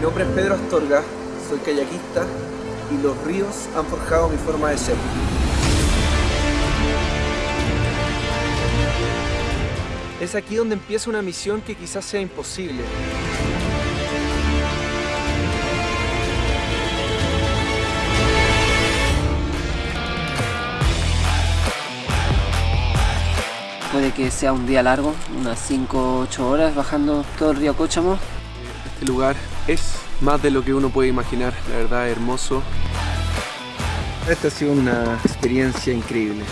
nombre es Pedro Astorga, soy kayakista y los ríos han forjado mi forma de ser. Es aquí donde empieza una misión que quizás sea imposible. Puede que sea un día largo, unas 5 o 8 horas bajando todo el río Cóchamo. Este lugar es más de lo que uno puede imaginar, la verdad hermoso. Esta ha sido una experiencia increíble.